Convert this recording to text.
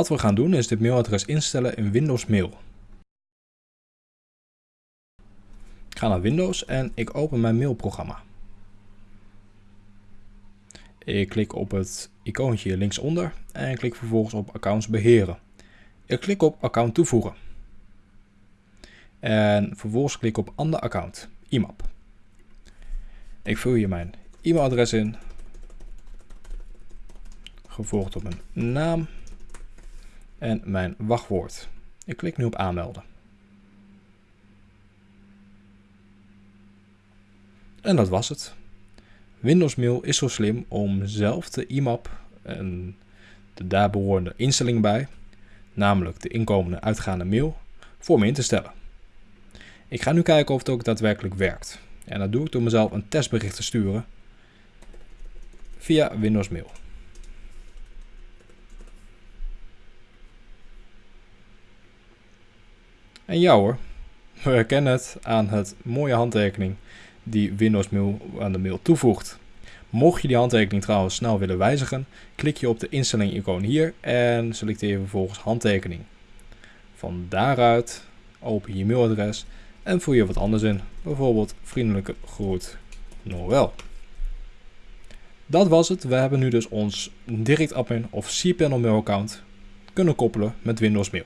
Wat we gaan doen is dit mailadres instellen in Windows Mail. Ik ga naar Windows en ik open mijn mailprogramma. Ik klik op het icoontje linksonder en klik vervolgens op accounts beheren. Ik klik op account toevoegen. En vervolgens klik op ander account, IMAP. Ik vul hier mijn e-mailadres in, gevolgd op mijn naam en mijn wachtwoord. Ik klik nu op aanmelden. En dat was het. Windows Mail is zo slim om zelf de IMAP en de daarbehorende instelling bij, namelijk de inkomende uitgaande mail, voor me in te stellen. Ik ga nu kijken of het ook daadwerkelijk werkt. En dat doe ik door mezelf een testbericht te sturen via Windows Mail. En ja hoor, we herkennen het aan het mooie handtekening die Windows Mail aan de mail toevoegt. Mocht je die handtekening trouwens snel willen wijzigen, klik je op de instelling icoon hier en selecteer vervolgens handtekening. Van daaruit open je mailadres en voer je wat anders in, bijvoorbeeld vriendelijke groet Noël. Dat was het, we hebben nu dus ons direct admin of cPanel mail account kunnen koppelen met Windows Mail.